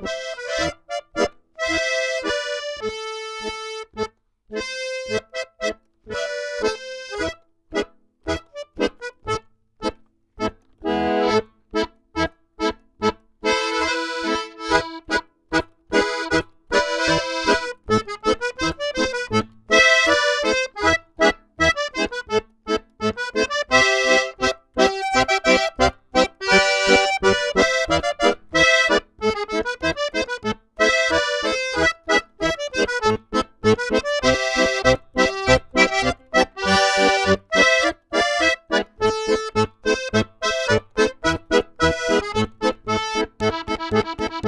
you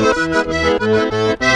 Thank you.